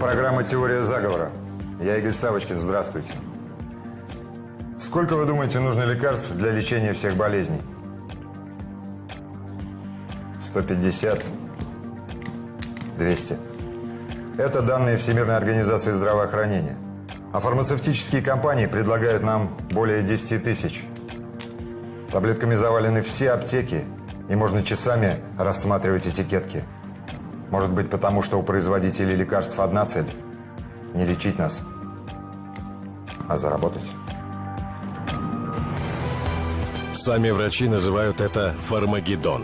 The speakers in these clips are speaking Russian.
Программа «Теория заговора». Я Игорь Савочкин, здравствуйте. Сколько, вы думаете, нужно лекарств для лечения всех болезней? 150? 200? Это данные Всемирной организации здравоохранения. А фармацевтические компании предлагают нам более 10 тысяч. Таблетками завалены все аптеки, и можно часами рассматривать этикетки. Может быть, потому что у производителей лекарств одна цель – не лечить нас, а заработать. Сами врачи называют это фармагеддон.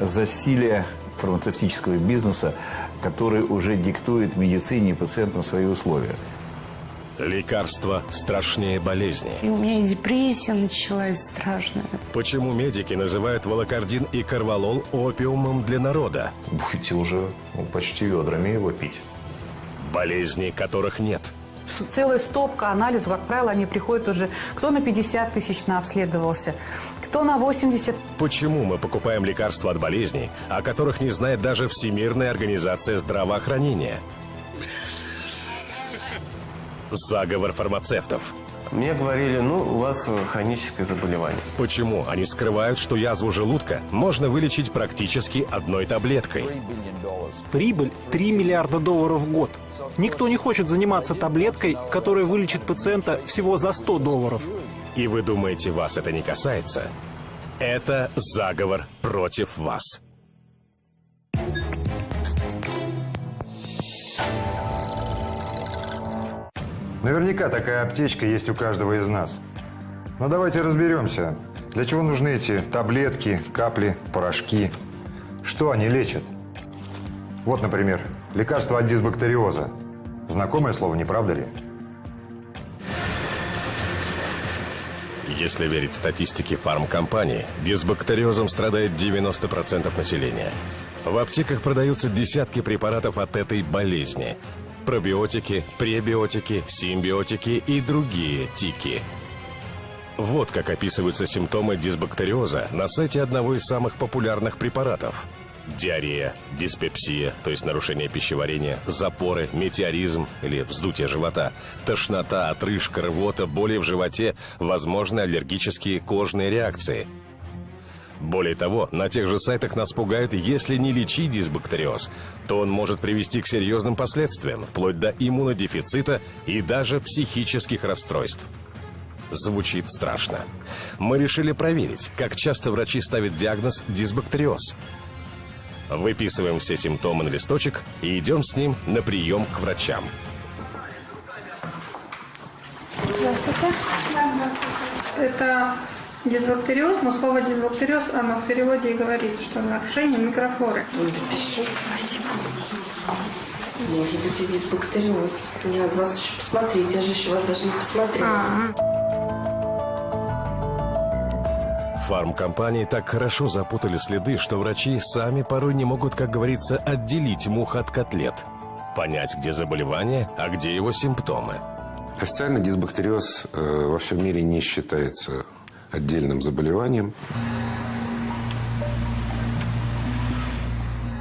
Засилие фармацевтического бизнеса, который уже диктует медицине и пациентам свои условия. Лекарства страшнее болезни. И у меня и депрессия началась страшная. Почему медики называют волокордин и карвалол опиумом для народа? Будете уже ну, почти ведрами его пить. Болезни, которых нет. Целая стопка анализов, как правило, они приходят уже, кто на 50 тысяч обследовался, кто на 80. Почему мы покупаем лекарства от болезней, о которых не знает даже Всемирная организация здравоохранения? Заговор фармацевтов. Мне говорили, ну, у вас хроническое заболевание. Почему они скрывают, что язву желудка можно вылечить практически одной таблеткой? Прибыль 3 миллиарда долларов в год. Никто не хочет заниматься таблеткой, которая вылечит пациента всего за 100 долларов. И вы думаете, вас это не касается? Это заговор против вас. Наверняка такая аптечка есть у каждого из нас. Но давайте разберемся, для чего нужны эти таблетки, капли, порошки. Что они лечат? Вот, например, лекарство от дисбактериоза. Знакомое слово, не правда ли? Если верить статистике фармкомпаний, дисбактериозом страдает 90% населения. В аптеках продаются десятки препаратов от этой болезни пробиотики, пребиотики, симбиотики и другие тики. Вот как описываются симптомы дисбактериоза на сайте одного из самых популярных препаратов. Диарея, диспепсия, то есть нарушение пищеварения, запоры, метеоризм или вздутие живота, тошнота, отрыжка, рвота, боли в животе, возможны аллергические кожные реакции – более того, на тех же сайтах нас пугают, если не лечить дисбактериоз, то он может привести к серьезным последствиям, вплоть до иммунодефицита и даже психических расстройств. Звучит страшно. Мы решили проверить, как часто врачи ставят диагноз дисбактериоз. Выписываем все симптомы на листочек и идем с ним на прием к врачам. Здравствуйте. Это Дисбактериоз, но слово дисбактериоз, оно в переводе и говорит, что нарушение микрофлоры. Напишу, спасибо. Может быть и дисбактериоз. Мне надо вас еще посмотреть, я же еще вас даже не посмотрела. А -а -а. Фармкомпании так хорошо запутали следы, что врачи сами порой не могут, как говорится, отделить мух от котлет. Понять, где заболевание, а где его симптомы. Официально дисбактериоз э, во всем мире не считается отдельным заболеванием.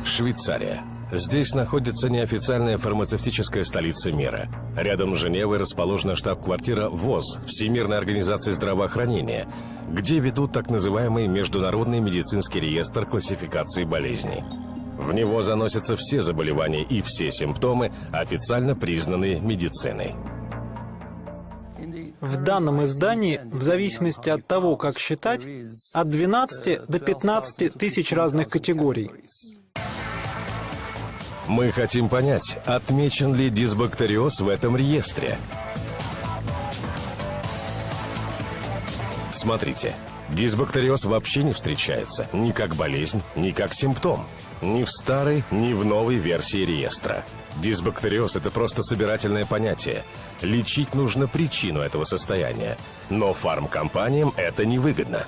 Швейцария. Здесь находится неофициальная фармацевтическая столица мира. Рядом с Женевой расположена штаб-квартира ВОЗ, Всемирной организации здравоохранения, где ведут так называемый Международный медицинский реестр классификации болезней. В него заносятся все заболевания и все симптомы, официально признанные медициной. В данном издании, в зависимости от того, как считать, от 12 до 15 тысяч разных категорий. Мы хотим понять, отмечен ли дисбактериоз в этом реестре. Смотрите, дисбактериоз вообще не встречается ни как болезнь, ни как симптом. Ни в старой, ни в новой версии реестра. Дисбактериоз – это просто собирательное понятие. Лечить нужно причину этого состояния. Но фармкомпаниям это невыгодно.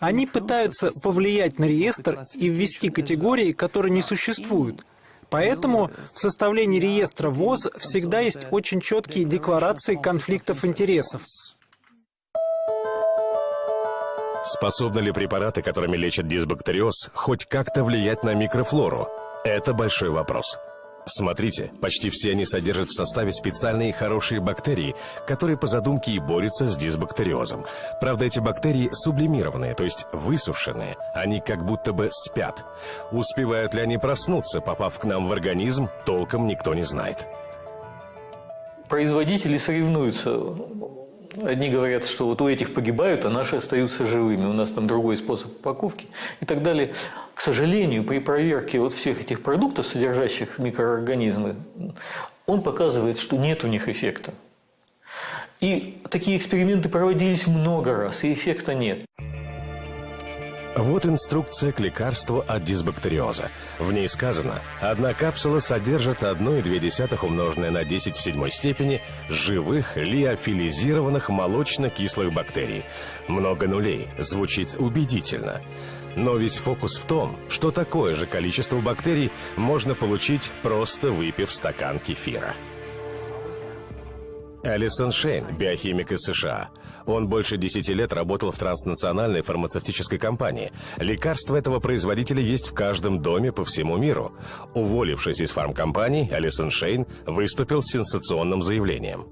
Они пытаются повлиять на реестр и ввести категории, которые не существуют. Поэтому в составлении реестра ВОЗ всегда есть очень четкие декларации конфликтов интересов. Способны ли препараты, которыми лечат дисбактериоз, хоть как-то влиять на микрофлору? Это большой вопрос. Смотрите, почти все они содержат в составе специальные хорошие бактерии, которые по задумке и борются с дисбактериозом. Правда, эти бактерии сублимированные, то есть высушенные. Они как будто бы спят. Успевают ли они проснуться, попав к нам в организм, толком никто не знает. Производители соревнуются. Одни говорят, что вот у этих погибают, а наши остаются живыми. У нас там другой способ упаковки и так далее. К сожалению, при проверке вот всех этих продуктов, содержащих микроорганизмы, он показывает, что нет у них эффекта. И такие эксперименты проводились много раз, и эффекта нет. Вот инструкция к лекарству от дисбактериоза. В ней сказано, одна капсула содержит 1,2 умноженное на 10 в седьмой степени живых лиофилизированных молочно-кислых бактерий. Много нулей. Звучит убедительно. Но весь фокус в том, что такое же количество бактерий можно получить, просто выпив стакан кефира. Алисон Шейн, биохимик из США. Он больше 10 лет работал в транснациональной фармацевтической компании. Лекарства этого производителя есть в каждом доме по всему миру. Уволившись из фармкомпании, Алисон Шейн выступил с сенсационным заявлением.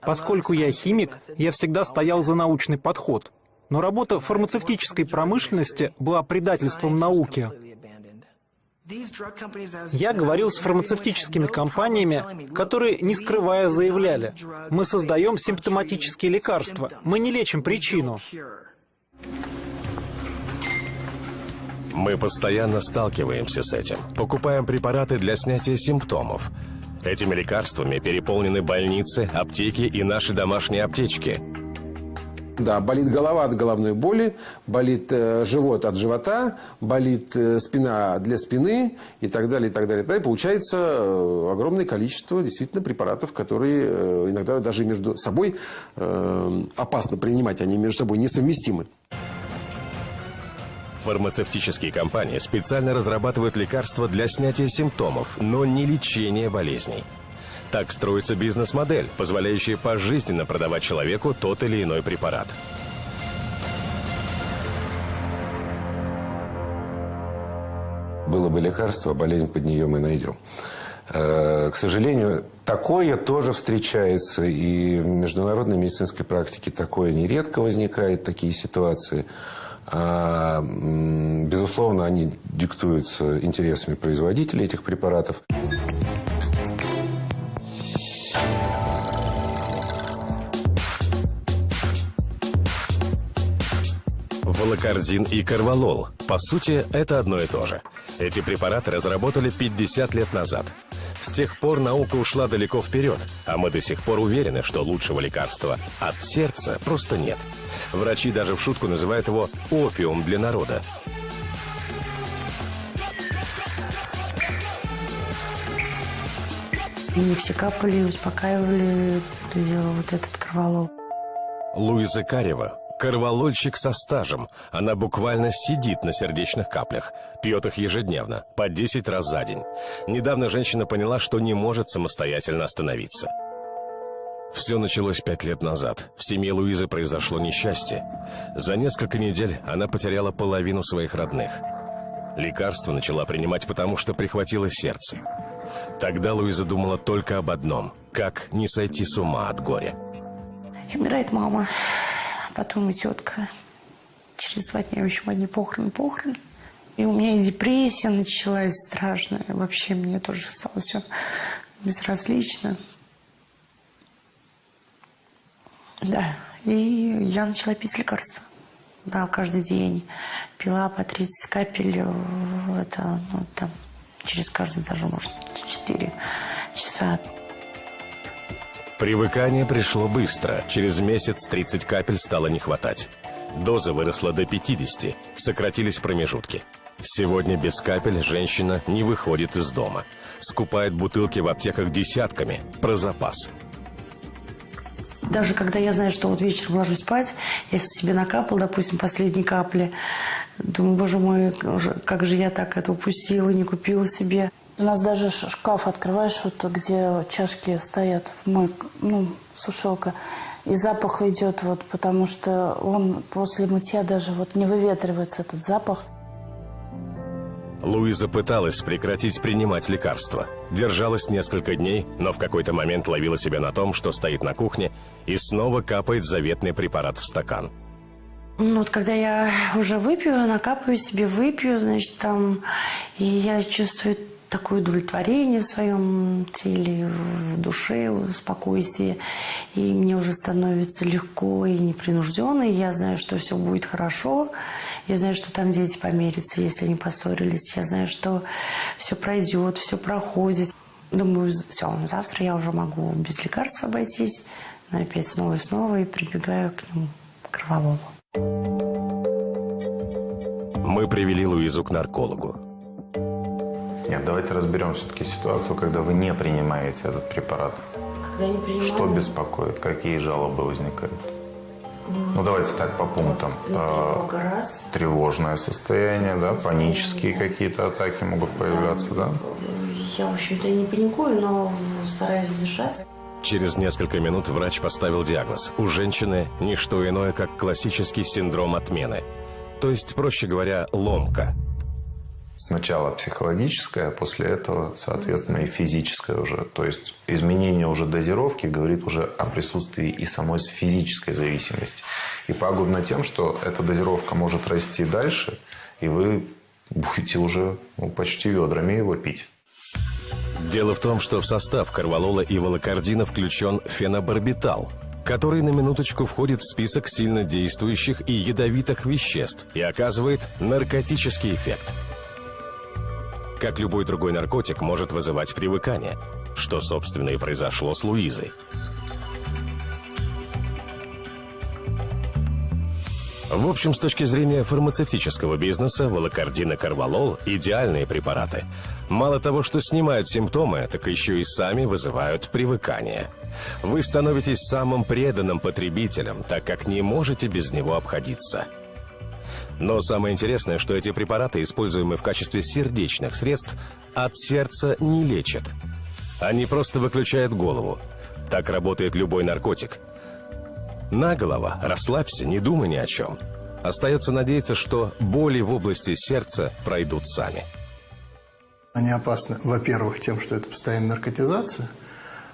Поскольку я химик, я всегда стоял за научный подход. Но работа в фармацевтической промышленности была предательством науки. Я говорил с фармацевтическими компаниями, которые, не скрывая, заявляли, мы создаем симптоматические лекарства, мы не лечим причину. Мы постоянно сталкиваемся с этим. Покупаем препараты для снятия симптомов. Этими лекарствами переполнены больницы, аптеки и наши домашние аптечки. Да, болит голова от головной боли, болит э, живот от живота, болит э, спина для спины и так далее, и так далее. И так далее. Получается э, огромное количество действительно препаратов, которые э, иногда даже между собой э, опасно принимать, они между собой несовместимы. Фармацевтические компании специально разрабатывают лекарства для снятия симптомов, но не лечения болезней. Так строится бизнес-модель, позволяющая пожизненно продавать человеку тот или иной препарат. Было бы лекарство, болезнь под нее мы найдем. Э, К сожалению, такое тоже встречается, и в международной медицинской практике такое нередко возникает, такие ситуации. А, безусловно, они диктуются интересами производителей этих препаратов. Волокорзин и карвалол. По сути, это одно и то же. Эти препараты разработали 50 лет назад. С тех пор наука ушла далеко вперед, а мы до сих пор уверены, что лучшего лекарства от сердца просто нет. Врачи даже в шутку называют его опиум для народа. Мне все капали успокаивали, то дело вот этот кроволол. Луиза Карева – карвалольщик со стажем. Она буквально сидит на сердечных каплях. Пьет их ежедневно, по 10 раз за день. Недавно женщина поняла, что не может самостоятельно остановиться. Все началось пять лет назад. В семье Луизы произошло несчастье. За несколько недель она потеряла половину своих родных. Лекарство начала принимать, потому что прихватило сердце. Тогда Луиза думала только об одном – как не сойти с ума от горя. Умирает мама, потом и тетка. Через два дня, в общем, одни похороны, похороны. И у меня и депрессия началась страшная. Вообще мне тоже стало все безразлично. Да, и я начала пить лекарства. Да, каждый день. Пила по 30 капель, это, ну, там, через каждый даже, может, 4 часа. Привыкание пришло быстро. Через месяц 30 капель стало не хватать. Доза выросла до 50, сократились промежутки. Сегодня без капель женщина не выходит из дома. Скупает бутылки в аптеках десятками, про запас. Даже когда я знаю, что вот вечером ложусь спать, я себе накапал, допустим, последние капли. Думаю, боже мой, как же я так это упустила, не купила себе. У нас даже шкаф открываешь, вот где чашки стоят, мой, ну, сушилка, и запах идет, вот, потому что он после мытья даже вот не выветривается, этот запах. Луиза пыталась прекратить принимать лекарства. Держалась несколько дней, но в какой-то момент ловила себя на том, что стоит на кухне и снова капает заветный препарат в стакан. Ну, вот когда я уже выпью, накапываю себе, выпью, значит, там, и я чувствую такое удовлетворение в своем теле, в душе, в спокойствии. И мне уже становится легко и непринужденно. И я знаю, что все будет хорошо. Я знаю, что там дети помирятся, если они поссорились. Я знаю, что все пройдет, все проходит. Думаю, все, завтра я уже могу без лекарств обойтись. Но опять снова и снова и прибегаю к нему, к Кроволову. Мы привели Луизу к наркологу. Нет, давайте разберем все-таки ситуацию, когда вы не принимаете этот препарат. Когда не принимаю... Что беспокоит? Какие жалобы возникают? Ну, давайте так по пунктам. Тревога раз. Тревожное состояние, да, панические какие-то атаки могут появляться, да? Я, в общем-то, и не паникую, но стараюсь держать. Через несколько минут врач поставил диагноз. У женщины не что иное, как классический синдром отмены. То есть, проще говоря, ломка. Сначала психологическое, а после этого, соответственно, и физическое уже. То есть изменение уже дозировки говорит уже о присутствии и самой физической зависимости. И пагубно тем, что эта дозировка может расти дальше, и вы будете уже ну, почти ведрами его пить. Дело в том, что в состав карвалола и волокордина включен фенобарбитал, который на минуточку входит в список сильно действующих и ядовитых веществ и оказывает наркотический эффект – как любой другой наркотик, может вызывать привыкание, что, собственно, и произошло с Луизой. В общем, с точки зрения фармацевтического бизнеса, волокордин и карвалол – идеальные препараты. Мало того, что снимают симптомы, так еще и сами вызывают привыкание. Вы становитесь самым преданным потребителем, так как не можете без него обходиться – но самое интересное, что эти препараты, используемые в качестве сердечных средств, от сердца не лечат. Они просто выключают голову. Так работает любой наркотик. На голова, расслабься, не думай ни о чем. Остается надеяться, что боли в области сердца пройдут сами. Они опасны, во-первых, тем, что это постоянная наркотизация.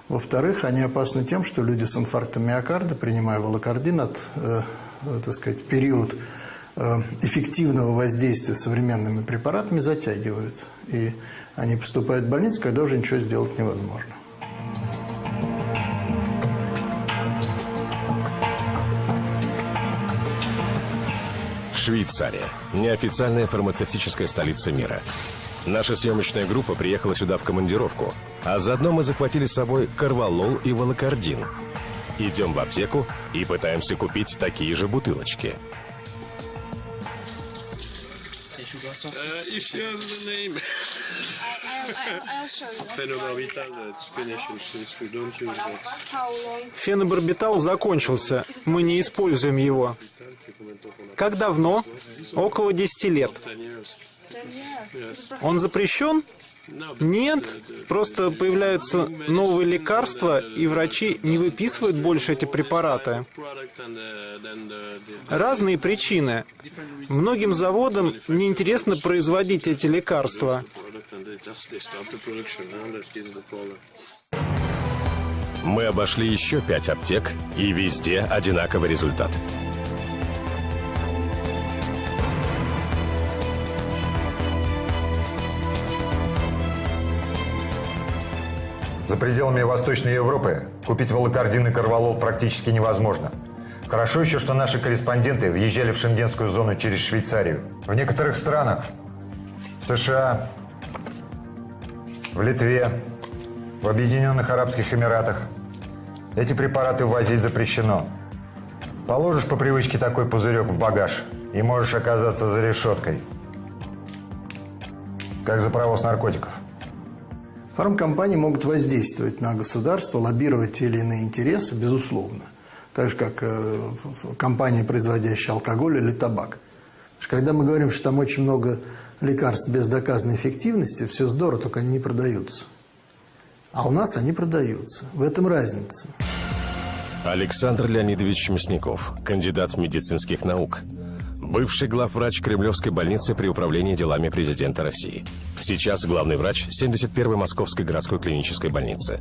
Во-вторых, они опасны тем, что люди с инфарктом миокарда, принимая волокордин от, э, так сказать, период Э, эффективного воздействия современными препаратами затягивают. И они поступают в больницу, когда уже ничего сделать невозможно. Швейцария. Неофициальная фармацевтическая столица мира. Наша съемочная группа приехала сюда в командировку, а заодно мы захватили с собой карвалол и волокордин. Идем в аптеку и пытаемся купить такие же бутылочки – Uh, if you have the name. I. Phenobarbital. We don't use that. Фенобарбитал закончился. Мы не используем его. Как давно? Около 10 лет. Он запрещен? Нет, просто появляются новые лекарства, и врачи не выписывают больше эти препараты. Разные причины. Многим заводам неинтересно производить эти лекарства. Мы обошли еще пять аптек, и везде одинаковый результат – За пределами Восточной Европы купить волокордин и корвалол практически невозможно. Хорошо еще, что наши корреспонденты въезжали в шенгенскую зону через Швейцарию. В некоторых странах, в США, в Литве, в Объединенных Арабских Эмиратах эти препараты ввозить запрещено. Положишь по привычке такой пузырек в багаж и можешь оказаться за решеткой. Как за провоз наркотиков. Фармкомпании могут воздействовать на государство, лоббировать те или иные интересы, безусловно. Так же, как э, компания, производящая алкоголь или табак. Когда мы говорим, что там очень много лекарств без доказанной эффективности, все здорово, только они не продаются. А у нас они продаются. В этом разница. Александр Леонидович Мясников, кандидат медицинских наук. Бывший главврач Кремлевской больницы при управлении делами президента России. Сейчас главный врач 71-й Московской городской клинической больницы.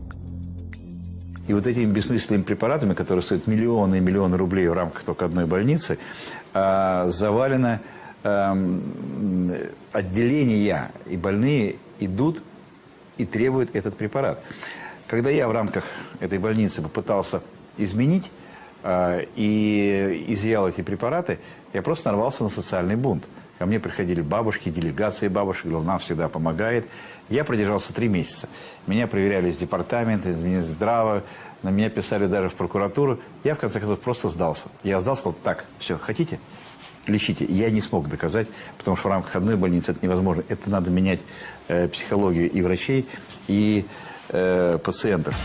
И вот этими бессмысленными препаратами, которые стоят миллионы и миллионы рублей в рамках только одной больницы, а, завалено эм, отделения, и больные идут и требуют этот препарат. Когда я в рамках этой больницы попытался изменить и изъял эти препараты, я просто нарвался на социальный бунт. Ко мне приходили бабушки, делегации бабушек, нам всегда помогает. Я продержался три месяца. Меня проверяли из департамента, из Минздрава, на меня писали даже в прокуратуру. Я, в конце концов, просто сдался. Я сдался, сказал, так, все, хотите? Лечите. Я не смог доказать, потому что в рамках одной больницы это невозможно. Это надо менять э, психологию и врачей, и э, пациентов.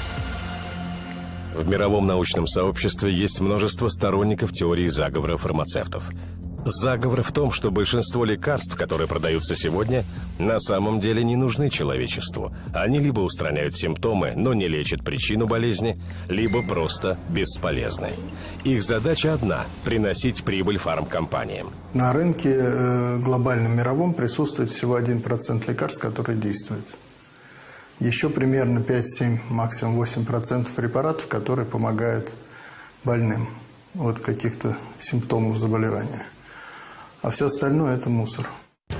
В мировом научном сообществе есть множество сторонников теории заговора фармацевтов. Заговор в том, что большинство лекарств, которые продаются сегодня, на самом деле не нужны человечеству. Они либо устраняют симптомы, но не лечат причину болезни, либо просто бесполезны. Их задача одна – приносить прибыль фармкомпаниям. На рынке э, глобальном мировом присутствует всего 1% лекарств, которые действуют. Еще примерно 5-7, максимум 8% препаратов, которые помогают больным от каких-то симптомов заболевания. А все остальное – это мусор.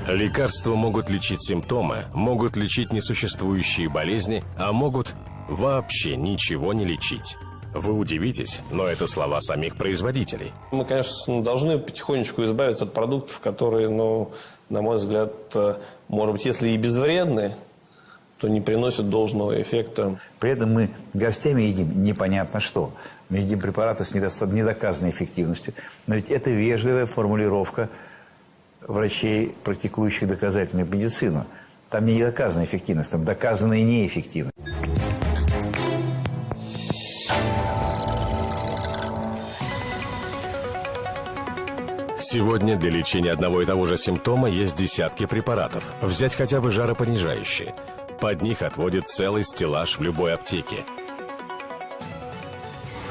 Лекарства могут лечить симптомы, могут лечить несуществующие болезни, а могут вообще ничего не лечить. Вы удивитесь, но это слова самих производителей. Мы, конечно, должны потихонечку избавиться от продуктов, которые, ну, на мой взгляд, э, может быть, если и безвредны, то не приносят должного эффекта. При этом мы горстями едим непонятно что. Мы едим препараты с недоказанной эффективностью. Но ведь это вежливая формулировка врачей, практикующих доказательную медицину. Там не доказана эффективность, там доказана и неэффективность. Сегодня для лечения одного и того же симптома есть десятки препаратов. Взять хотя бы жаропонижающие – под них отводит целый стеллаж в любой аптеке.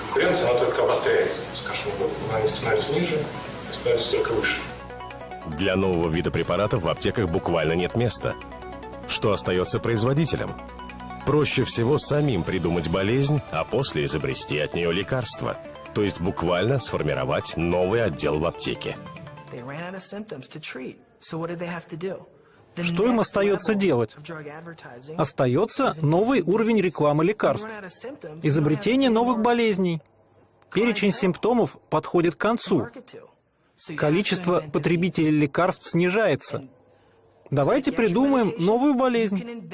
Конкуренция, она только обостряется. С каждым годом она не становится ниже, а становится только выше. Для нового вида препаратов в аптеках буквально нет места. Что остается производителям? Проще всего самим придумать болезнь, а после изобрести от нее лекарство. То есть буквально сформировать новый отдел в аптеке. Что им остается делать? Остается новый уровень рекламы лекарств, изобретение новых болезней. Перечень симптомов подходит к концу. Количество потребителей лекарств снижается. Давайте придумаем новую болезнь.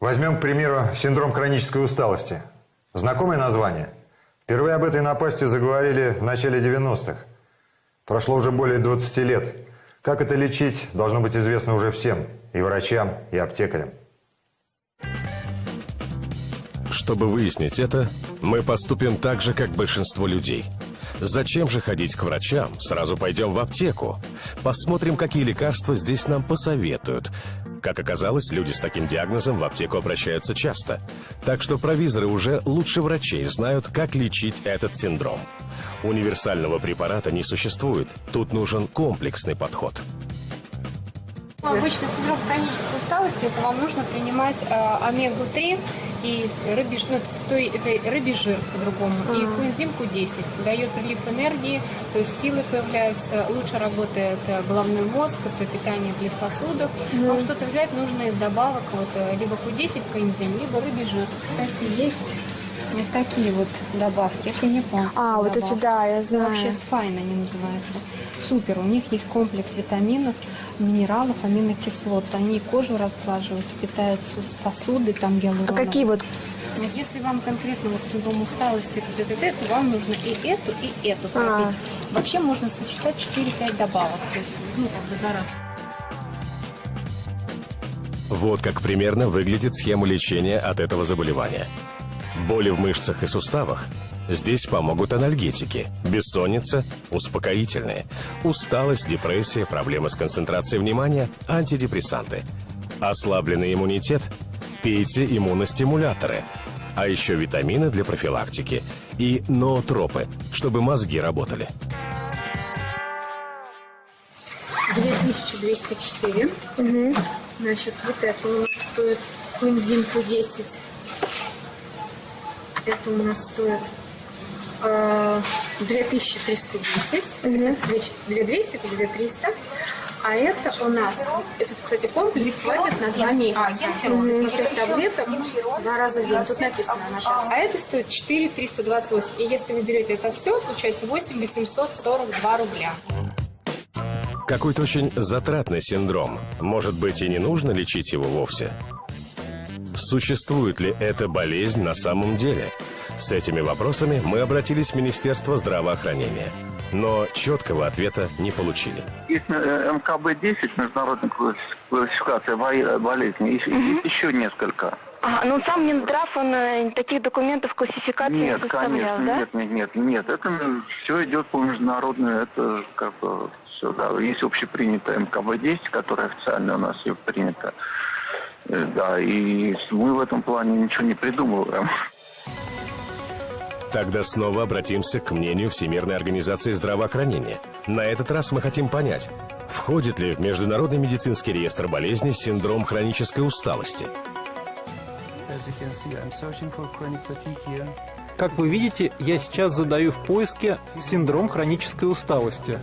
Возьмем, к примеру, синдром хронической усталости. Знакомое название? Впервые об этой напасти заговорили в начале 90-х. Прошло уже более 20 лет. Как это лечить, должно быть известно уже всем, и врачам, и аптекарям. Чтобы выяснить это, мы поступим так же, как большинство людей. Зачем же ходить к врачам? Сразу пойдем в аптеку. Посмотрим, какие лекарства здесь нам посоветуют. Как оказалось, люди с таким диагнозом в аптеку обращаются часто. Так что провизоры уже лучше врачей знают, как лечить этот синдром. Универсального препарата не существует. Тут нужен комплексный подход. Обычный синдром хронической усталости, это вам нужно принимать э, омегу-3 и рыбий, ну, то, это рыбий жир по-другому, mm-hmm. и коэнзим Q10. Дает прилив энергии, то есть силы появляются, лучше работает э, головной мозг, это питание для сосудов. Mm-hmm. Вам что-то взять нужно из добавок, вот, э, либо Q10 коэнзим, либо рыбий жир. Кстати, есть вот такие вот добавки. Это японские А, добавки. вот эти, да, я знаю. Вообще спайн они называются. Супер. У них есть комплекс витаминов, минералов, аминокислот. Они кожу разглаживают, питают сосуды, там гиалуроновые. А какие вот? Если вам конкретно вот синдром усталости, т -т -т, то вам нужно и эту, и эту пропить. А. Вообще можно сочетать 4-5 добавок, то есть, ну, как бы за раз. Вот как примерно выглядит схема лечения от этого заболевания. Боли в мышцах и суставах? Здесь помогут анальгетики, бессонница, успокоительные, усталость, депрессия, проблемы с концентрацией внимания, антидепрессанты. Ослабленный иммунитет? Пейте иммуностимуляторы. а еще витамины для профилактики и ноотропы, чтобы мозги работали. 2204. Угу. Значит, вот это у нас стоит коэнзим Q10. Это у нас стоит э, 2310. Угу. Это 2200, это 2300. А это у нас, этот, кстати, комплекс хватит на два месяца. Угу. То таблеток два раза в день. Тут написано на час. А это стоит 4328. И если вы берете это все, получается 8842 рубля. Какой-то очень затратный синдром. Может быть, и не нужно лечить его вовсе? Существует ли эта болезнь на самом деле? С этими вопросами мы обратились в Министерство здравоохранения. Но четкого ответа не получили. Есть э, МКБ-10, международная классификация болезней, и еще несколько. А, ну сам Минздрав, он э, таких документов классификации нет, не составлял, конечно, да? Нет, нет, нет, нет, это все идет по международному, это как бы все, да, есть общепринятая МКБ-10, которая официально у нас ее принята, да, и мы в этом плане ничего не придумываем. Тогда снова обратимся к мнению Всемирной организации здравоохранения. На этот раз мы хотим понять, входит ли в Международный медицинский реестр болезней синдром хронической усталости. Как вы видите, я сейчас задаю в поиске синдром хронической усталости.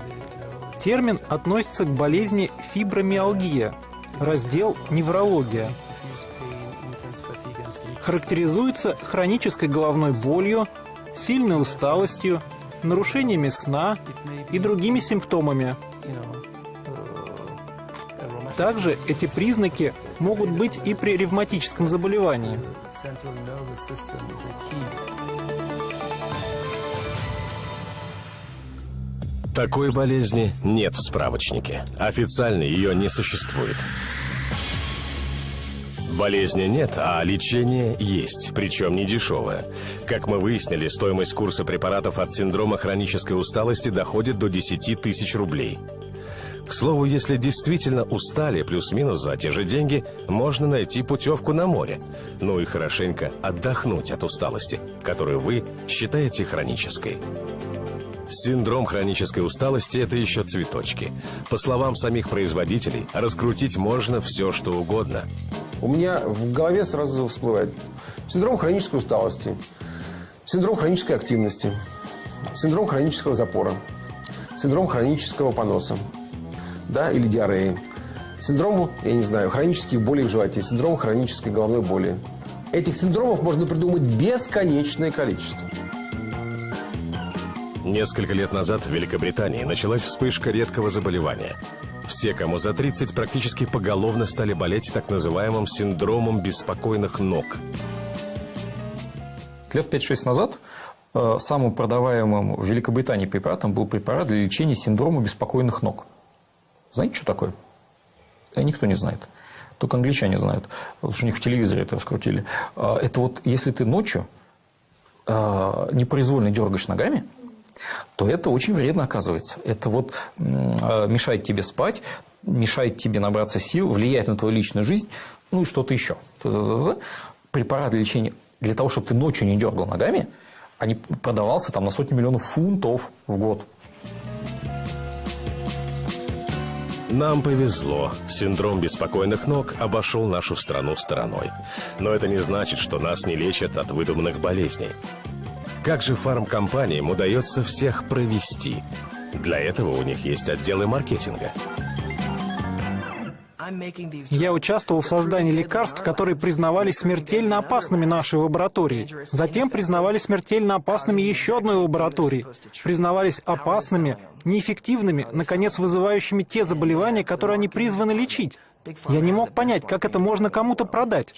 Термин относится к болезни фибромиалгия, раздел неврология. Характеризуется хронической головной болью, сильной усталостью, нарушениями сна и другими симптомами. Также эти признаки могут быть и при ревматическом заболевании. Такой болезни нет в справочнике. Официально ее не существует. Болезни нет, а лечение есть, причем не дешевое. Как мы выяснили, стоимость курса препаратов от синдрома хронической усталости доходит до 10 тысяч рублей. К слову, если действительно устали плюс-минус за те же деньги, можно найти путевку на море. Ну и хорошенько отдохнуть от усталости, которую вы считаете хронической. Синдром хронической усталости – это еще цветочки. По словам самих производителей, раскрутить можно все, что угодно. У меня в голове сразу всплывает синдром хронической усталости, синдром хронической активности, синдром хронического запора, синдром хронического поноса, да, или диареи, синдром, я не знаю, хронических болей в животе, синдром хронической головной боли. Этих синдромов можно придумать бесконечное количество. Несколько лет назад в Великобритании началась вспышка редкого заболевания. Все, кому за 30, практически поголовно стали болеть так называемым синдромом беспокойных ног. Лет 5-6 назад э, самым продаваемым в Великобритании препаратом был препарат для лечения синдрома беспокойных ног. Знаете, что такое? Да, никто не знает. Только англичане знают, потому что у них в телевизоре это раскрутили. Э, это вот если ты ночью непроизвольно дергаешь ногами, то это очень вредно оказывается. Это вот мешает тебе спать, мешает тебе набраться сил, влияет на твою личную жизнь, ну и что-то еще. Препарат для лечения, для того, чтобы ты ночью не дергал ногами, они продавался там на сотни миллионов фунтов в год. Нам повезло. Синдром беспокойных ног обошел нашу страну стороной. Но это не значит, что нас не лечат от выдуманных болезней. Как же фармкомпаниям удается всех провести? Для этого у них есть отделы маркетинга. Я участвовал в создании лекарств, которые признавались смертельно опасными нашей лабораторией. Затем признавали смертельно опасными еще одной лабораторией. Признавались опасными, неэффективными, наконец вызывающими те заболевания, которые они призваны лечить. Я не мог понять, как это можно кому-то продать.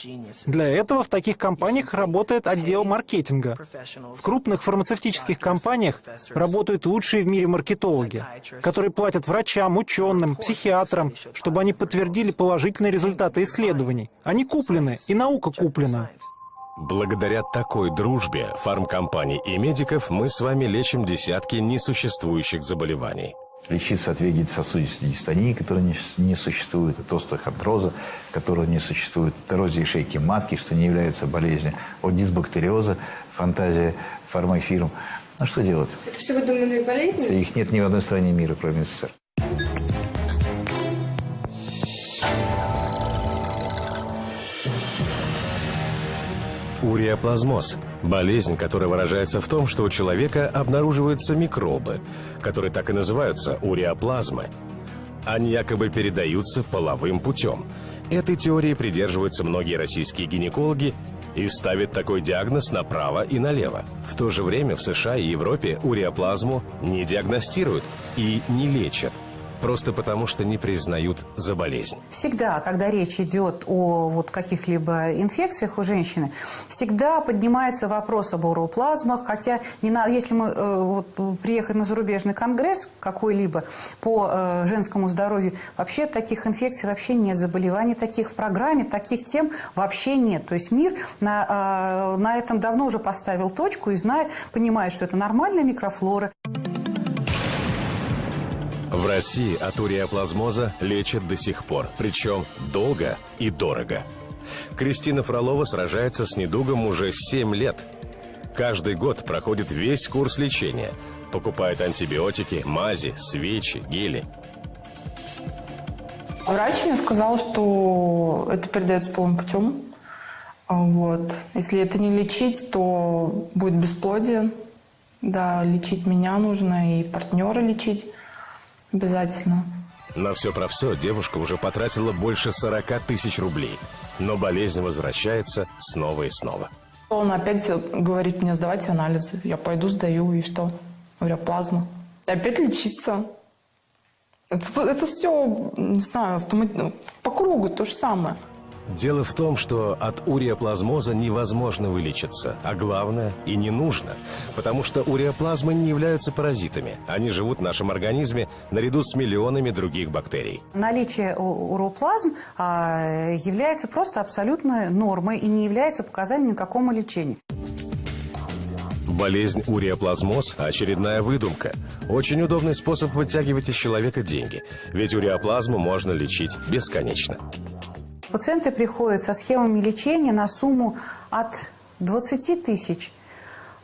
Для этого в таких компаниях работает отдел маркетинга. В крупных фармацевтических компаниях работают лучшие в мире маркетологи, которые платят врачам, ученым, психиатрам, чтобы они подтвердили положительные результаты исследований. Они куплены, и наука куплена. Благодаря такой дружбе фармкомпаний и медиков мы с вами лечим десятки несуществующих заболеваний. Лечиться от вегетососудистой дистонии, которая не, не существует, от остеохондроза, которого не существует, от эрозии шейки матки, что не является болезнью, от дисбактериоза, фантазия фармафирм. Ну что делать? Это все выдуманные болезни? Их нет ни в одной стране мира, кроме СССР. Уреоплазмоз – болезнь, которая выражается в том, что у человека обнаруживаются микробы, которые так и называются уреоплазмы. Они якобы передаются половым путем. Этой теории придерживаются многие российские гинекологи и ставят такой диагноз направо и налево. В то же время в США и Европе уреоплазму не диагностируют и не лечат – просто потому, что не признают за болезнь. Всегда, когда речь идет о вот каких-либо инфекциях у женщины, всегда поднимается вопрос об уроплазмах, хотя не на, если мы э, вот, приехать на зарубежный конгресс какой-либо по э, женскому здоровью, вообще таких инфекций вообще нет, заболеваний таких в программе, таких тем вообще нет. То есть мир на, э, на этом давно уже поставил точку и знает, понимает, что это нормальная микрофлора. В России от уреоплазмоза лечат до сих пор, причем долго и дорого. Кристина Фролова сражается с недугом уже 7 лет. Каждый год проходит весь курс лечения. Покупает антибиотики, мази, свечи, гели. Врач мне сказал, что это передается полным путем. Вот. Если это не лечить, то будет бесплодие. Да, лечить меня нужно и партнера лечить. Обязательно. На все про все девушка уже потратила больше 40 тысяч рублей. Но болезнь возвращается снова и снова. Он опять говорит мне сдавать анализы. Я пойду сдаю, и что? Говорю, плазма. И опять лечиться. Это, это все, не знаю, автомат... по кругу то же самое. Дело в том, что от уреоплазмоза невозможно вылечиться, а главное и не нужно, потому что уреоплазмы не являются паразитами. Они живут в нашем организме наряду с миллионами других бактерий. Наличие уреоплазм а, является просто абсолютной нормой и не является показанием какому лечению. Болезнь уреоплазмоз – очередная выдумка. Очень удобный способ вытягивать из человека деньги, ведь уреоплазму можно лечить бесконечно. Пациенты приходят со схемами лечения на сумму от 20 тысяч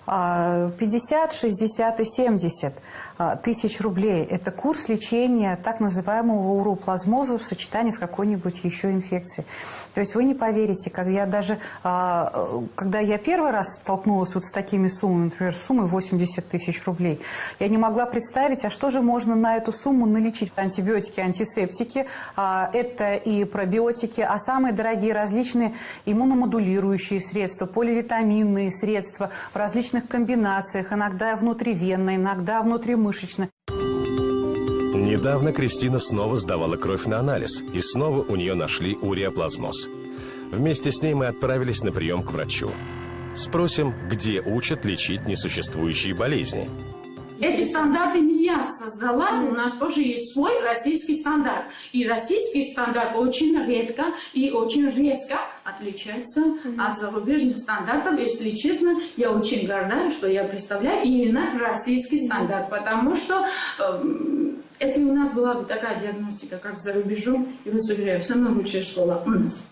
50, 60 и 70 а, тысяч рублей. Это курс лечения так называемого уроплазмоза в сочетании с какой-нибудь еще инфекцией. То есть вы не поверите, когда я даже, а, когда я первый раз столкнулась вот с такими суммами, например, суммой 80 тысяч рублей, я не могла представить, а что же можно на эту сумму налечить? Антибиотики, антисептики, а, это и пробиотики, а самые дорогие различные иммуномодулирующие средства, поливитаминные средства в различных различных комбинациях, иногда внутривенно, иногда внутримышечно. Недавно Кристина снова сдавала кровь на анализ, и снова у нее нашли уреоплазмоз. Вместе с ней мы отправились на прием к врачу. Спросим, где учат лечить несуществующие болезни. Эти стандарты не я создала, у нас тоже есть свой российский стандарт. И российский стандарт очень редко и очень резко отличается от зарубежных стандартов. Если честно, я очень горда, что я представляю именно российский стандарт, потому что э, если у нас была бы такая диагностика, как за рубежом, и вас уверяю, самая лучшая школа у нас.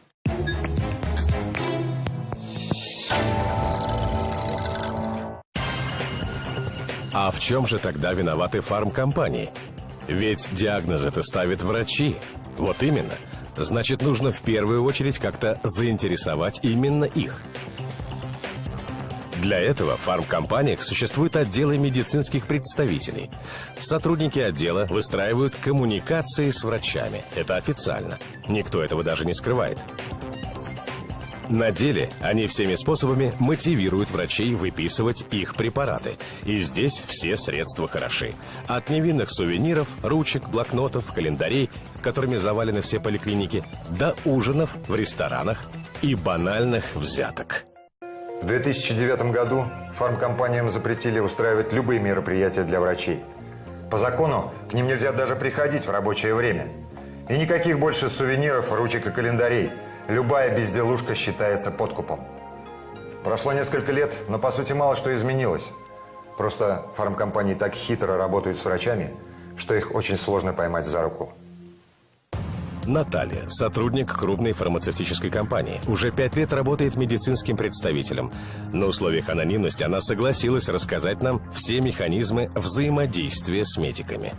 А в чем же тогда виноваты фармкомпании? Ведь диагноз это ставят врачи. Вот именно. Значит, нужно в первую очередь как-то заинтересовать именно их. Для этого в фармкомпаниях существуют отделы медицинских представителей. Сотрудники отдела выстраивают коммуникации с врачами. Это официально. Никто этого даже не скрывает. На деле они всеми способами мотивируют врачей выписывать их препараты. И здесь все средства хороши. От невинных сувениров, ручек, блокнотов, календарей, которыми завалены все поликлиники, до ужинов в ресторанах и банальных взяток. В 2009 году фармкомпаниям запретили устраивать любые мероприятия для врачей. По закону к ним нельзя даже приходить в рабочее время. И никаких больше сувениров, ручек и календарей – любая безделушка считается подкупом. Прошло несколько лет, но по сути мало что изменилось. Просто фармкомпании так хитро работают с врачами, что их очень сложно поймать за руку. Наталья, сотрудник крупной фармацевтической компании, уже пять лет работает медицинским представителем. На условиях анонимности она согласилась рассказать нам все механизмы взаимодействия с медиками.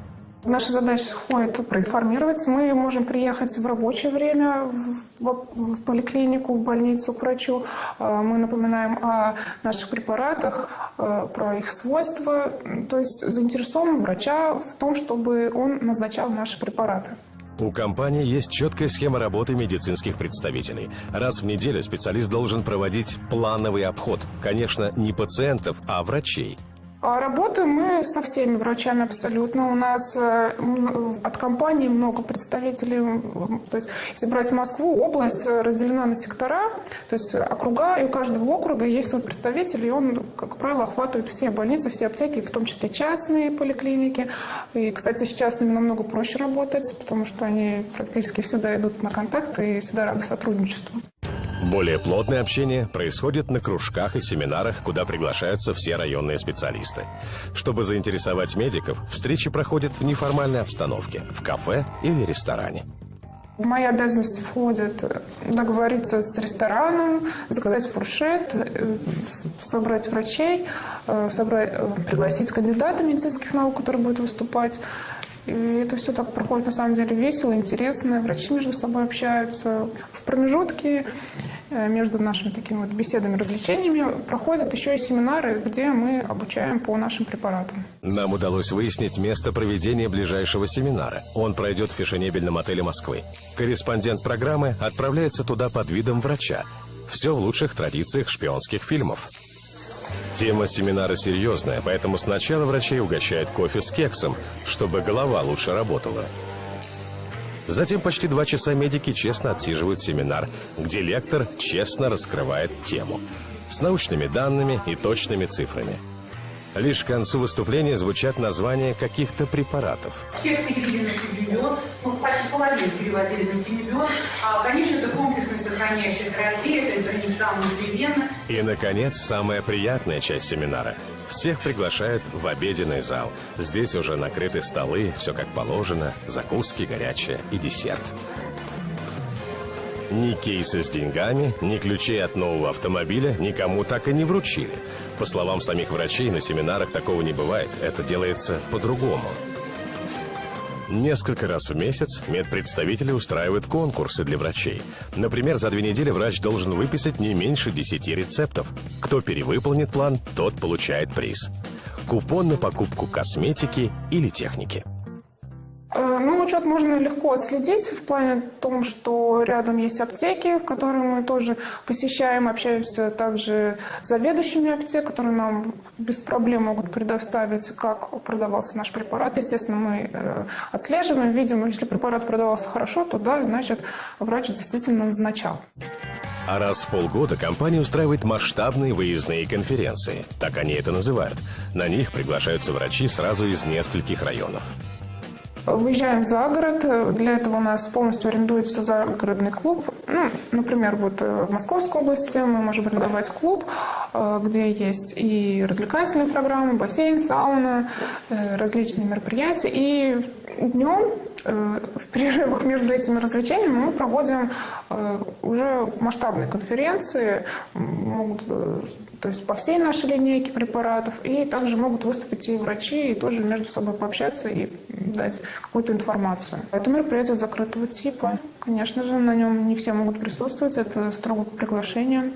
Наша задача входит проинформировать. Мы можем приехать в рабочее время в, в поликлинику, в больницу к врачу. А, мы напоминаем о наших препаратах, а, про их свойства. То есть заинтересован врача в том, чтобы он назначал наши препараты. У компании есть четкая схема работы медицинских представителей. Раз в неделю специалист должен проводить плановый обход. Конечно, не пациентов, а врачей. А работаем мы со всеми врачами абсолютно. У нас э, от компании много представителей. То есть, если брать Москву, область э, разделена на сектора, то есть округа, и у каждого округа есть свой представитель, и он, как правило, охватывает все больницы, все аптеки, в том числе частные поликлиники. И, кстати, с частными намного проще работать, потому что они практически всегда идут на контакт и всегда рады сотрудничеству. Более плотное общение происходит на кружках и семинарах, куда приглашаются все районные специалисты. Чтобы заинтересовать медиков, встречи проходят в неформальной обстановке, в кафе или ресторане. В мои обязанности входит договориться с рестораном, заказать фуршет, э, собрать врачей, э, собрать, э, пригласить кандидата медицинских наук, который будет выступать. И это все так проходит на самом деле весело, интересно. Врачи между собой общаются. В промежутке э, между нашими такими вот беседами, развлечениями проходят еще и семинары, где мы обучаем по нашим препаратам. Нам удалось выяснить место проведения ближайшего семинара. Он пройдет в фешенебельном отеле Москвы. Корреспондент программы отправляется туда под видом врача. Все в лучших традициях шпионских фильмов. Тема семинара серьезная, поэтому сначала врачей угощают кофе с кексом, чтобы голова лучше работала. Затем почти два часа медики честно отсиживают семинар, где лектор честно раскрывает тему с научными данными и точными цифрами. Лишь к концу выступления звучат названия каких-то препаратов. Всех перевели на тюбюбион, ну, почти половину переводили на тюбюбион. А, конечно, это комплексная сохраняющая терапия, это интроницам внутривенно. И, наконец, самая приятная часть семинара. Всех приглашают в обеденный зал. Здесь уже накрыты столы, все как положено, закуски, горячее и десерт. Ни кейса с деньгами, ни ключей от нового автомобиля никому так и не вручили. По словам самих врачей, на семинарах такого не бывает. Это делается по-другому. Несколько раз в месяц медпредставители устраивают конкурсы для врачей. Например, за две недели врач должен выписать не меньше 10 рецептов. Кто перевыполнит план, тот получает приз. Купон на покупку косметики или техники. Э, ну, учет можно легко отследить в плане том, что рядом есть аптеки, которые мы тоже посещаем, общаемся также с заведующими аптек, которые нам без проблем могут предоставить, как продавался наш препарат. Естественно, мы э, отслеживаем, видим, если препарат продавался хорошо, то да, значит, врач действительно назначал. А раз в полгода компания устраивает масштабные выездные конференции. Так они это называют. На них приглашаются врачи сразу из нескольких районов. Выезжаем за город. Для этого у нас полностью арендуется загородный клуб. Ну, например, вот э, в Московской области мы можем арендовать клуб, э, где есть и развлекательные программы, бассейн, сауна, э, различные мероприятия. И днем в перерывах между этими развлечениями мы проводим уже масштабные конференции. Могут то есть по всей нашей линейке препаратов. И также могут выступить и врачи, и тоже между собой пообщаться и дать какую-то информацию. Это мероприятие закрытого типа. Конечно же, на нем не все могут присутствовать, это строго по приглашению.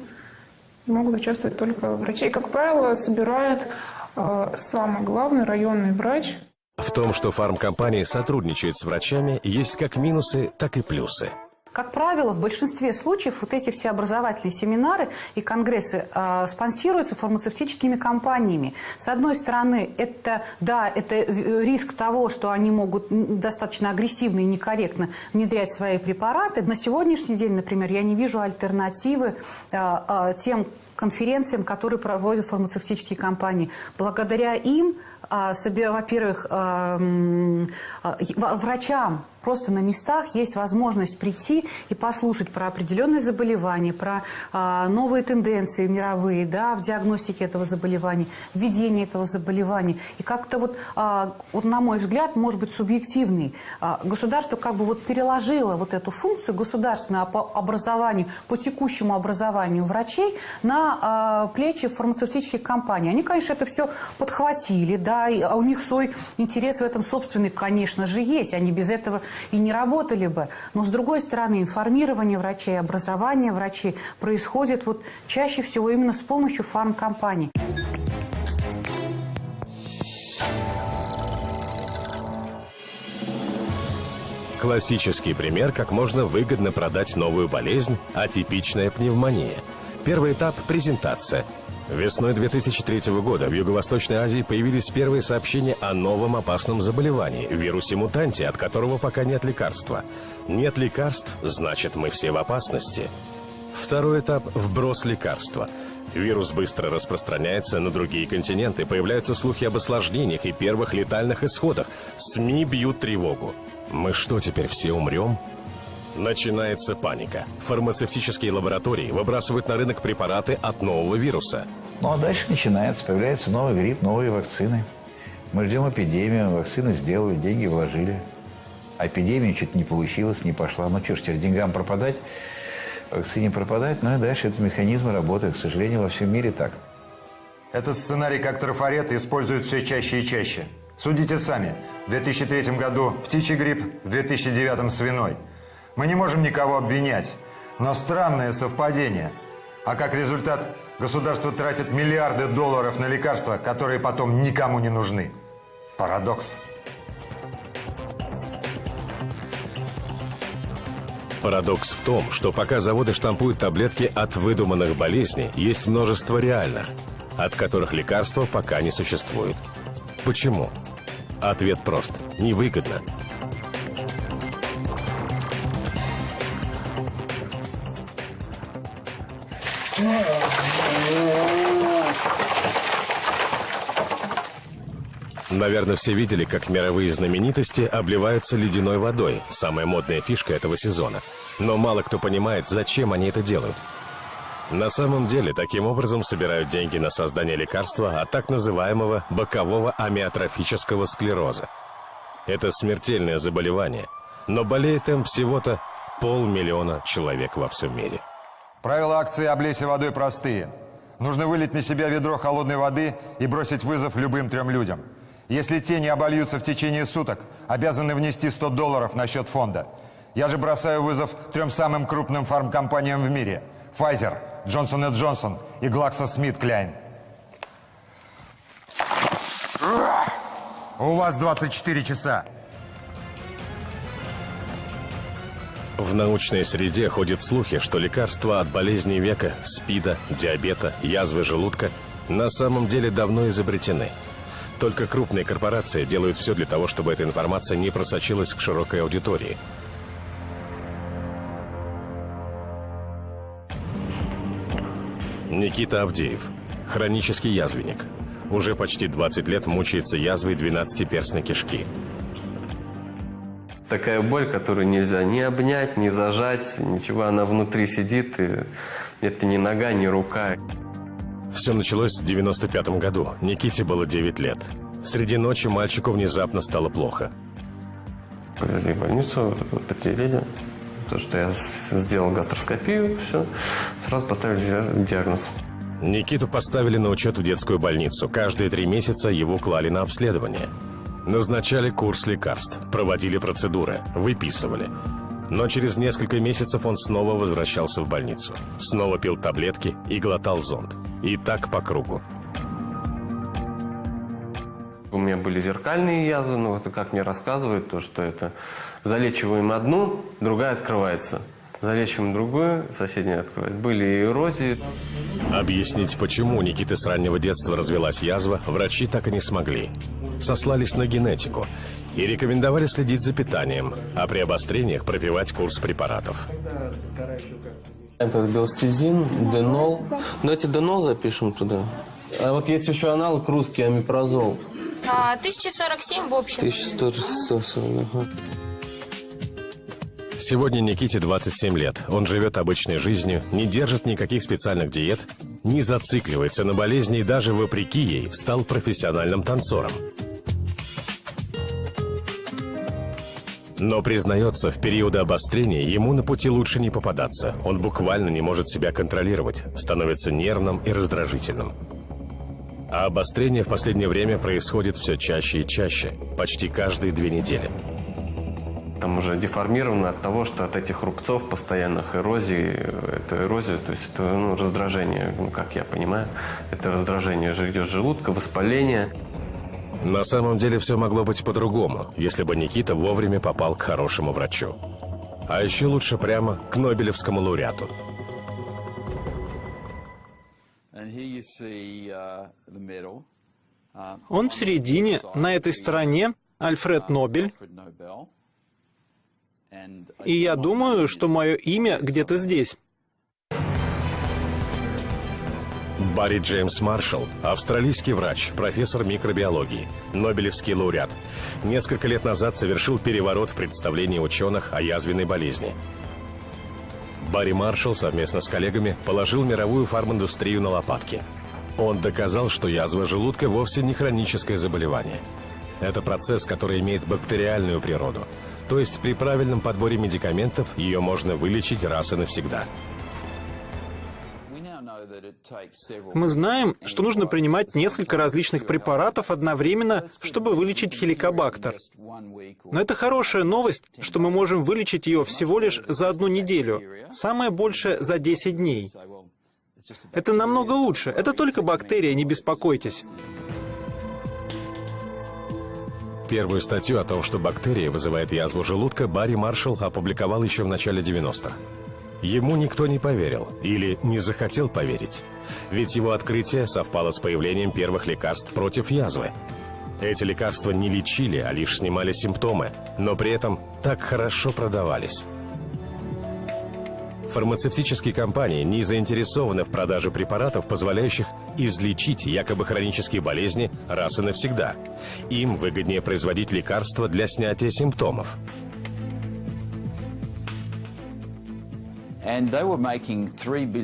Могут участвовать только врачи. И, как правило, собирает э, самый главный районный врач. В том, что фармкомпании сотрудничают с врачами, есть как минусы, так и плюсы. Как правило, в большинстве случаев вот эти все образовательные семинары и конгрессы э, спонсируются фармацевтическими компаниями. С одной стороны, это, да, это риск того, что они могут достаточно агрессивно и некорректно внедрять свои препараты. На сегодняшний день, например, я не вижу альтернативы э, э, тем конференциям, которые проводят фармацевтические компании. Благодаря им, во-первых, врачам просто на местах есть возможность прийти и послушать про определенные заболевания, про а, новые тенденции мировые да, в диагностике этого заболевания, введении этого заболевания. И как-то вот, а, вот, на мой взгляд, может быть субъективный. А, государство как бы вот переложило вот эту функцию государственного образованию, по текущему образованию врачей на а, плечи фармацевтических компаний. Они, конечно, это все подхватили, да, и, у них свой интерес в этом собственный, конечно же, есть. Они без этого и не работали бы. Но, с другой стороны, информирование врачей, образование врачей происходит вот чаще всего именно с помощью фармкомпаний. Классический пример, как можно выгодно продать новую болезнь – атипичная пневмония. Первый этап – презентация – Весной 2003 года в Юго-Восточной Азии появились первые сообщения о новом опасном заболевании – вирусе-мутанте, от которого пока нет лекарства. Нет лекарств – значит, мы все в опасности. Второй этап – вброс лекарства. Вирус быстро распространяется на другие континенты, появляются слухи об осложнениях и первых летальных исходах. СМИ бьют тревогу. Мы что, теперь все умрем? Начинается паника. Фармацевтические лаборатории выбрасывают на рынок препараты от нового вируса. Ну а дальше начинается, появляется новый грипп, новые вакцины. Мы ждем эпидемию, вакцины сделали, деньги вложили. А эпидемия что-то не получилось, не пошла. Ну что ж, теперь деньгам пропадать, вакцине пропадать. Ну и дальше этот механизм работает. К сожалению, во всем мире так. Этот сценарий, как трафарет, используют все чаще и чаще. Судите сами. В 2003 году птичий грипп, в 2009 свиной – мы не можем никого обвинять, но странное совпадение. А как результат, государство тратит миллиарды долларов на лекарства, которые потом никому не нужны. Парадокс. Парадокс в том, что пока заводы штампуют таблетки от выдуманных болезней, есть множество реальных, от которых лекарства пока не существует. Почему? Ответ прост. Невыгодно. Наверное, все видели, как мировые знаменитости обливаются ледяной водой, самая модная фишка этого сезона. Но мало кто понимает, зачем они это делают. На самом деле, таким образом собирают деньги на создание лекарства от так называемого бокового амиотрофического склероза. Это смертельное заболевание, но болеет им всего-то полмиллиона человек во всем мире. Правила акции «Облейся водой» простые. Нужно вылить на себя ведро холодной воды и бросить вызов любым трем людям. Если те не обольются в течение суток, обязаны внести 100 долларов на счет фонда. Я же бросаю вызов трем самым крупным фармкомпаниям в мире. Pfizer, Johnson Johnson и GlaxoSmithKline. У вас 24 часа. В научной среде ходят слухи, что лекарства от болезней века, СПИДа, диабета, язвы желудка на самом деле давно изобретены. Только крупные корпорации делают все для того, чтобы эта информация не просочилась к широкой аудитории. Никита Авдеев. Хронический язвенник. Уже почти 20 лет мучается язвой 12-перстной кишки такая боль, которую нельзя ни обнять, ни зажать, ничего, она внутри сидит, и это не нога, не рука. Все началось в 95 году. Никите было 9 лет. Среди ночи мальчику внезапно стало плохо. Повезли в больницу, определили. То, что я сделал гастроскопию, все, сразу поставили диагноз. Никиту поставили на учет в детскую больницу. Каждые три месяца его клали на обследование. Назначали курс лекарств, проводили процедуры, выписывали. Но через несколько месяцев он снова возвращался в больницу. Снова пил таблетки и глотал зонд. И так по кругу. У меня были зеркальные язвы, но это как мне рассказывают, то, что это залечиваем одну, другая открывается. Залечиваем другую, соседняя открывает. Были и эрозии. Объяснить, почему у Никиты с раннего детства развелась язва, врачи так и не смогли. Сослались на генетику и рекомендовали следить за питанием, а при обострениях пропивать курс препаратов. Это белстезин, денол. Давайте денол запишем туда. А вот есть еще аналог русский, амипрозол. А, 1047 в общем. 1140, ага. Сегодня Никите 27 лет. Он живет обычной жизнью, не держит никаких специальных диет, не зацикливается на болезни и даже вопреки ей стал профессиональным танцором. Но признается, в периоды обострения ему на пути лучше не попадаться. Он буквально не может себя контролировать, становится нервным и раздражительным. А обострение в последнее время происходит все чаще и чаще, почти каждые две недели. Там уже деформировано от того, что от этих рубцов постоянных эрозий, это эрозия, то есть это ну, раздражение, ну, как я понимаю, это раздражение идет желудка, воспаление. На самом деле все могло быть по-другому, если бы Никита вовремя попал к хорошему врачу. А еще лучше прямо к Нобелевскому лауреату. Он в середине, на этой стороне, Альфред Нобель. И я думаю, что мое имя где-то здесь. Барри Джеймс Маршалл – австралийский врач, профессор микробиологии, Нобелевский лауреат. Несколько лет назад совершил переворот в представлении ученых о язвенной болезни. Барри Маршалл совместно с коллегами положил мировую фарминдустрию на лопатки. Он доказал, что язва желудка вовсе не хроническое заболевание. Это процесс, который имеет бактериальную природу. То есть при правильном подборе медикаментов ее можно вылечить раз и навсегда. Мы знаем, что нужно принимать несколько различных препаратов одновременно, чтобы вылечить хеликобактер. Но это хорошая новость, что мы можем вылечить ее всего лишь за одну неделю, самое большее за 10 дней. Это намного лучше. Это только бактерия, не беспокойтесь. Первую статью о том, что бактерия вызывает язву желудка, Барри Маршалл опубликовал еще в начале 90-х. Ему никто не поверил или не захотел поверить. Ведь его открытие совпало с появлением первых лекарств против язвы. Эти лекарства не лечили, а лишь снимали симптомы, но при этом так хорошо продавались. Фармацевтические компании не заинтересованы в продаже препаратов, позволяющих излечить якобы хронические болезни раз и навсегда. Им выгоднее производить лекарства для снятия симптомов.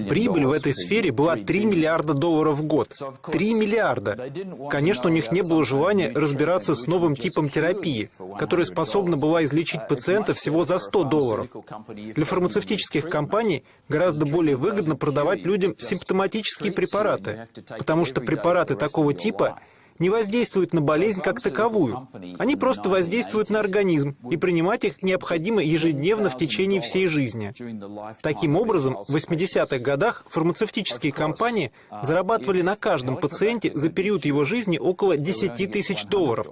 Прибыль в этой сфере была 3 миллиарда долларов в год. 3 миллиарда. Конечно, у них не было желания разбираться с новым типом терапии, которая способна была излечить пациента всего за 100 долларов. Для фармацевтических компаний гораздо более выгодно продавать людям симптоматические препараты, потому что препараты такого типа не воздействуют на болезнь как таковую. Они просто воздействуют на организм, и принимать их необходимо ежедневно в течение всей жизни. Таким образом, в 80-х годах фармацевтические компании зарабатывали на каждом пациенте за период его жизни около 10 тысяч долларов.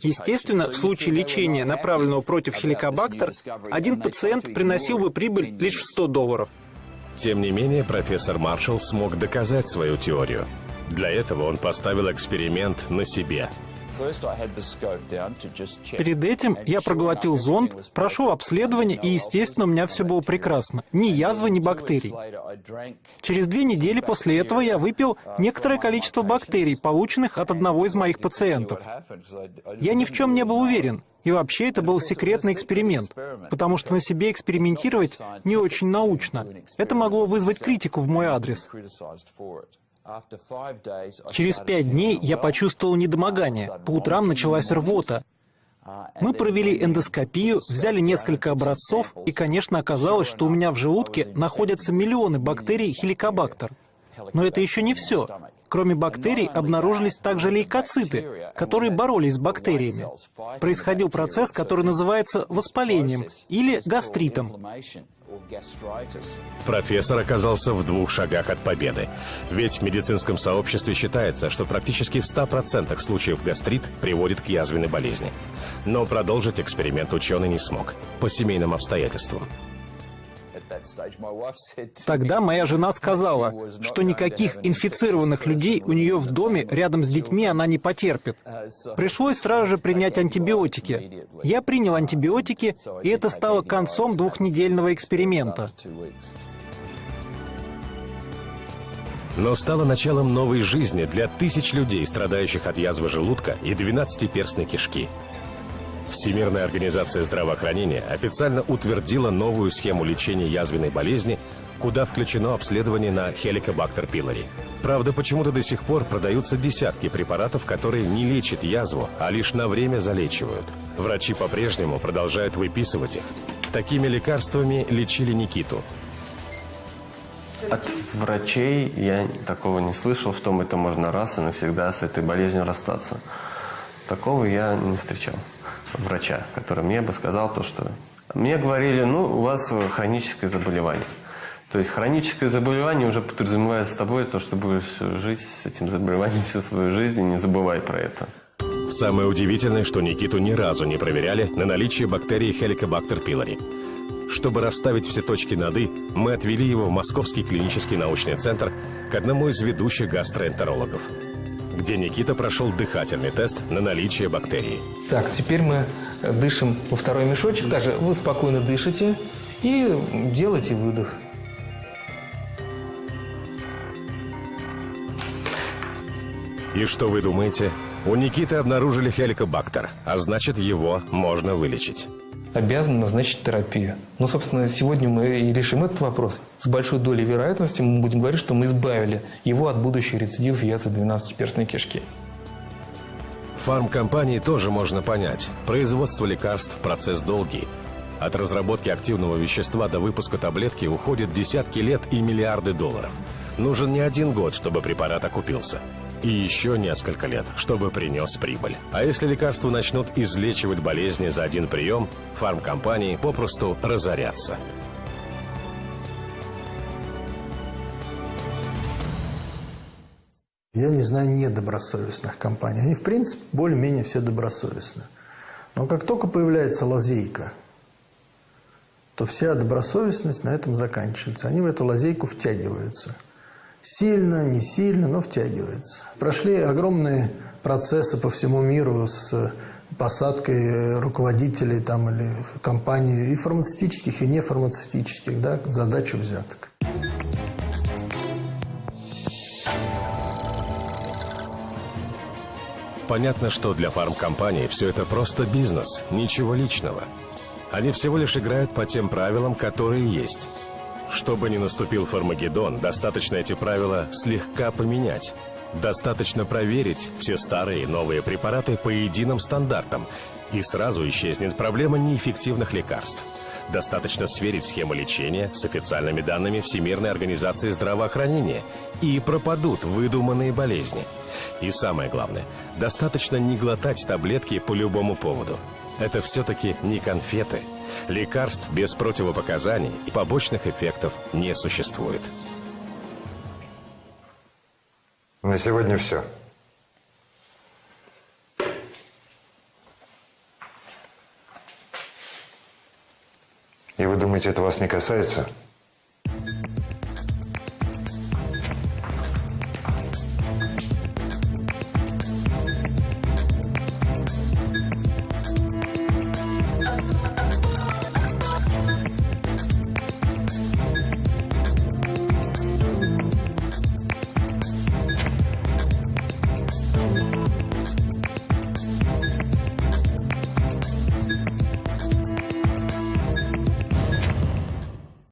Естественно, в случае лечения, направленного против хеликобактер, один пациент приносил бы прибыль лишь в 100 долларов. Тем не менее, профессор Маршалл смог доказать свою теорию. Для этого он поставил эксперимент на себе. Перед этим я проглотил зонд, прошел обследование, и, естественно, у меня все было прекрасно. Ни язвы, ни бактерий. Через две недели после этого я выпил некоторое количество бактерий, полученных от одного из моих пациентов. Я ни в чем не был уверен. И вообще это был секретный эксперимент, потому что на себе экспериментировать не очень научно. Это могло вызвать критику в мой адрес. Через пять дней я почувствовал недомогание. По утрам началась рвота. Мы провели эндоскопию, взяли несколько образцов, и, конечно, оказалось, что у меня в желудке находятся миллионы бактерий хеликобактер. Но это еще не все. Кроме бактерий обнаружились также лейкоциты, которые боролись с бактериями. Происходил процесс, который называется воспалением или гастритом. Профессор оказался в двух шагах от победы. Ведь в медицинском сообществе считается, что практически в 100% случаев гастрит приводит к язвенной болезни. Но продолжить эксперимент ученый не смог по семейным обстоятельствам. Тогда моя жена сказала, что никаких инфицированных людей у нее в доме рядом с детьми она не потерпит. Пришлось сразу же принять антибиотики. Я принял антибиотики, и это стало концом двухнедельного эксперимента. но стало началом новой жизни для тысяч людей, страдающих от язвы желудка и 12-перстной кишки. Всемирная организация здравоохранения официально утвердила новую схему лечения язвенной болезни, куда включено обследование на Helicobacter pylori. Правда, почему-то до сих пор продаются десятки препаратов, которые не лечат язву, а лишь на время залечивают. Врачи по-прежнему продолжают выписывать их. Такими лекарствами лечили Никиту. От врачей я такого не слышал, что это можно раз и навсегда с этой болезнью расстаться. Такого я не встречал. Врача, который мне бы сказал то, что... Мне говорили, ну, у вас хроническое заболевание. То есть хроническое заболевание уже подразумевает с тобой то, что будешь жить с этим заболеванием всю свою жизнь, и не забывай про это. Самое удивительное, что Никиту ни разу не проверяли на наличие бактерии Helicobacter pylori. Чтобы расставить все точки над «и», мы отвели его в Московский клинический научный центр к одному из ведущих гастроэнтерологов, где Никита прошел дыхательный тест на наличие бактерий. Так, теперь мы дышим во второй мешочек. Также вы спокойно дышите и делайте выдох. И что вы думаете? У Никиты обнаружили хеликобактер, а значит его можно вылечить. Обязан назначить терапию. Ну, собственно, сегодня мы и решим этот вопрос. С большой долей вероятности мы будем говорить, что мы избавили его от будущих рецидивов язвы 12-перстной кишки. Фармкомпании тоже можно понять. Производство лекарств – процесс долгий. От разработки активного вещества до выпуска таблетки уходят десятки лет и миллиарды долларов. Нужен не один год, чтобы препарат окупился. И еще несколько лет, чтобы принес прибыль. А если лекарства начнут излечивать болезни за один прием, фармкомпании попросту разорятся. Я не знаю недобросовестных компаний. Они, в принципе, более-менее все добросовестны. Но как только появляется лазейка, то вся добросовестность на этом заканчивается. Они в эту лазейку втягиваются. Сильно, не сильно, но втягиваются. Прошли огромные процессы по всему миру с посадкой руководителей там, или компаний и фармацевтических, и нефармацевтических, да, задачу взяток. Понятно, что для фармкомпаний все это просто бизнес, ничего личного. Они всего лишь играют по тем правилам, которые есть. Чтобы не наступил Фармагеддон, достаточно эти правила слегка поменять. Достаточно проверить все старые и новые препараты по единым стандартам, и сразу исчезнет проблема неэффективных лекарств. Достаточно сверить схему лечения с официальными данными Всемирной организации здравоохранения, и пропадут выдуманные болезни. И самое главное, достаточно не глотать таблетки по любому поводу. Это все-таки не конфеты. Лекарств без противопоказаний и побочных эффектов не существует. На сегодня все. И вы думаете, это вас не касается?